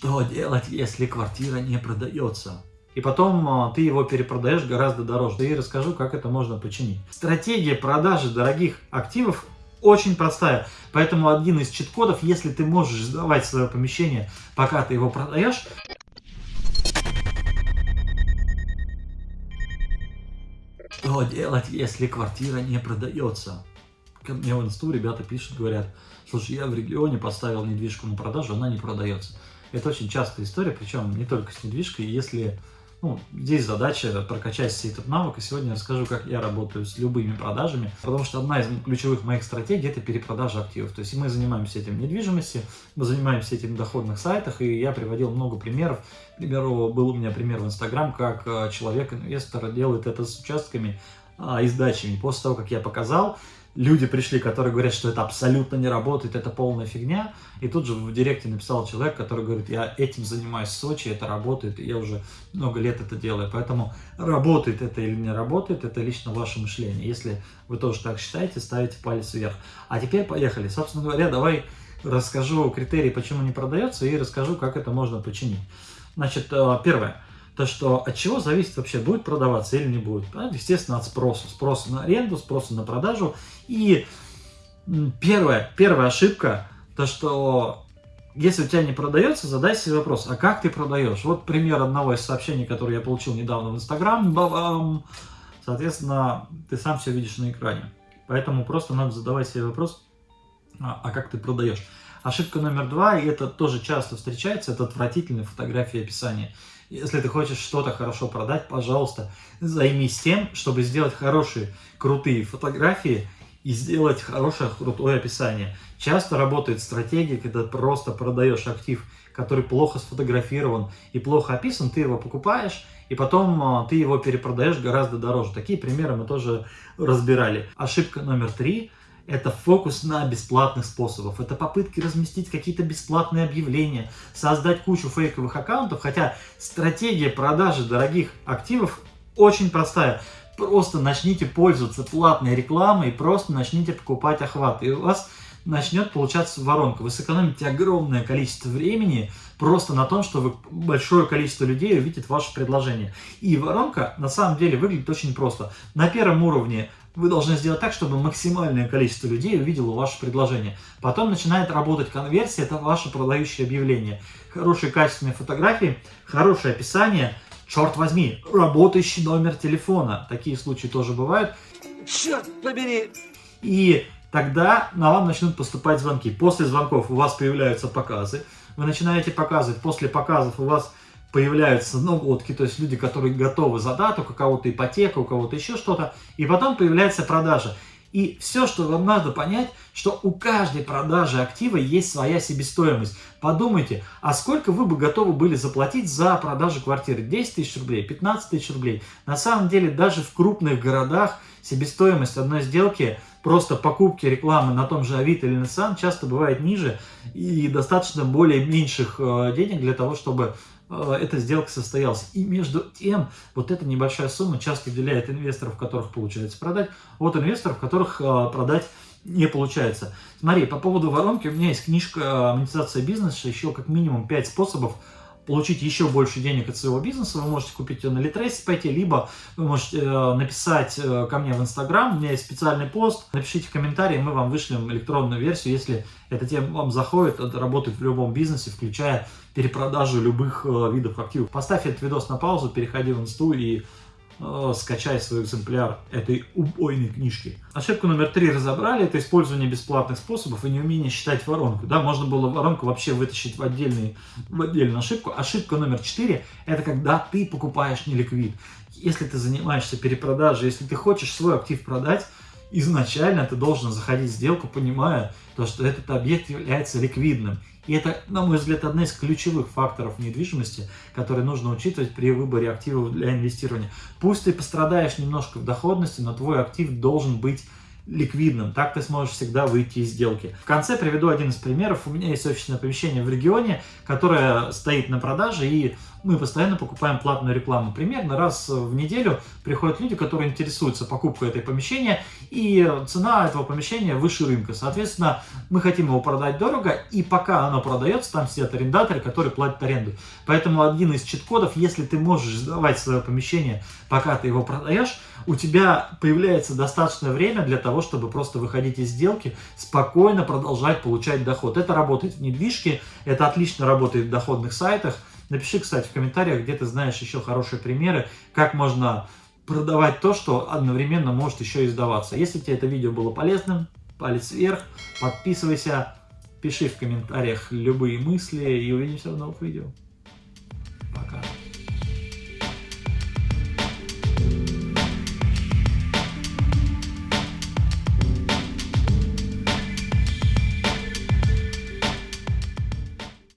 Что делать, если квартира не продается? И потом а, ты его перепродаешь гораздо дороже. И расскажу, как это можно починить. Стратегия продажи дорогих активов очень простая. Поэтому один из чит-кодов, если ты можешь сдавать свое помещение, пока ты его продаешь, что делать, если квартира не продается? Ко мне в инсту ребята пишут, говорят, слушай, я в регионе поставил недвижку на продажу, она не продается. Это очень частая история, причем не только с недвижкой. Если ну, здесь задача прокачать себе этот навык, и сегодня я расскажу, как я работаю с любыми продажами, потому что одна из ключевых моих стратегий – это перепродажа активов. То есть мы занимаемся этим в недвижимости, мы занимаемся этим доходных сайтах, и я приводил много примеров. К примеру, был у меня пример в Инстаграм, как э, человек-инвестор делает это с участками а, и сдачами. После того, как я показал, люди пришли, которые говорят, что это абсолютно не работает, это полная фигня. И тут же в директе написал человек, который говорит, я этим занимаюсь в Сочи, это работает, я уже много лет это делаю. Поэтому работает это или не работает, это лично ваше мышление. Если вы тоже так считаете, ставите палец вверх. А теперь поехали. Собственно говоря, давай расскажу критерии, почему не продается, и расскажу, как это можно починить. Значит, э, первое то что от чего зависит вообще, будет продаваться или не будет. Естественно, от спроса. Спроса на аренду, спроса на продажу. И первая, первая ошибка, то что если у тебя не продается, задай себе вопрос, а как ты продаешь? Вот пример одного из сообщений, которое я получил недавно в Инстаграм. Соответственно, ты сам все видишь на экране. Поэтому просто надо задавать себе вопрос, а, а как ты продаешь? Ошибка номер два, и это тоже часто встречается, это отвратительные фотографии описания. Если ты хочешь что-то хорошо продать, пожалуйста, займись тем, чтобы сделать хорошие, крутые фотографии и сделать хорошее, крутое описание. Часто работает стратегия, когда просто продаешь актив, который плохо сфотографирован и плохо описан, ты его покупаешь, и потом а, ты его перепродаешь гораздо дороже. Такие примеры мы тоже разбирали. Ошибка номер три – это фокус на бесплатных способах. Это попытки разместить какие-то бесплатные объявления, создать кучу фейковых аккаунтов, хотя стратегия продажи дорогих активов очень простая. Просто начните пользоваться платной рекламой и просто начните покупать охват. И у вас начнет получаться воронка. Вы сэкономите огромное количество времени просто на том, что вы, большое количество людей увидит ваше предложение. И воронка на самом деле выглядит очень просто. На первом уровне вы должны сделать так, чтобы максимальное количество людей увидело ваше предложение. Потом начинает работать конверсия, это ваше продающее объявление. Хорошие качественные фотографии, хорошее описание, черт возьми, работающий номер телефона. Такие случаи тоже бывают. Черт побери! И тогда на вам начнут поступать звонки. После звонков у вас появляются показы. Вы начинаете показывать, после показов у вас появляются наводки, то есть люди, которые готовы за дату, у кого-то ипотека, у кого-то еще что-то, и потом появляется продажа. И все, что вам надо понять, что у каждой продажи актива есть своя себестоимость. Подумайте, а сколько вы бы готовы были заплатить за продажу квартиры? 10 тысяч рублей, 15 тысяч рублей. На самом деле, даже в крупных городах себестоимость одной сделки, просто покупки рекламы на том же Авито или Nissan часто бывает ниже и достаточно более меньших э, денег для того, чтобы эта сделка состоялась. И между тем, вот эта небольшая сумма часто выделяет инвесторов, которых получается продать, от инвесторов, которых э, продать не получается. Смотри, по поводу воронки, у меня есть книжка «Монетизация бизнеса», еще как минимум 5 способов получить еще больше денег от своего бизнеса, вы можете купить ее на пойти, либо вы можете э, написать э, ко мне в Инстаграм, у меня есть специальный пост, напишите комментарий, мы вам вышлем электронную версию, если эта тема вам заходит, это работает в любом бизнесе, включая перепродажу любых э, видов активов. Поставь этот видос на паузу, переходи в Инсту и Э, скачай свой экземпляр этой убойной книжки. Ошибку номер три разобрали, это использование бесплатных способов и неумение считать воронку. Да, можно было воронку вообще вытащить в, отдельный, в отдельную ошибку. Ошибка номер четыре, это когда ты покупаешь неликвид. Если ты занимаешься перепродажей, если ты хочешь свой актив продать, изначально ты должен заходить в сделку, понимая, то, что этот объект является ликвидным. И это, на мой взгляд, одна из ключевых факторов недвижимости, которые нужно учитывать при выборе активов для инвестирования. Пусть ты пострадаешь немножко в доходности, но твой актив должен быть ликвидным. Так ты сможешь всегда выйти из сделки. В конце приведу один из примеров. У меня есть офисное помещение в регионе, которое стоит на продаже, и мы постоянно покупаем платную рекламу. Примерно раз в неделю приходят люди, которые интересуются покупкой этой помещения, и цена этого помещения выше рынка. Соответственно, мы хотим его продать дорого, и пока оно продается, там сидят арендаторы, которые платят аренду. Поэтому один из чит-кодов, если ты можешь сдавать свое помещение, пока ты его продаешь, у тебя появляется достаточное время для того, чтобы просто выходить из сделки, спокойно продолжать получать доход. Это работает в недвижке, это отлично работает в доходных сайтах. Напиши, кстати, в комментариях, где ты знаешь еще хорошие примеры, как можно продавать то, что одновременно может еще и сдаваться. Если тебе это видео было полезным, палец вверх, подписывайся, пиши в комментариях любые мысли и увидимся в новых видео.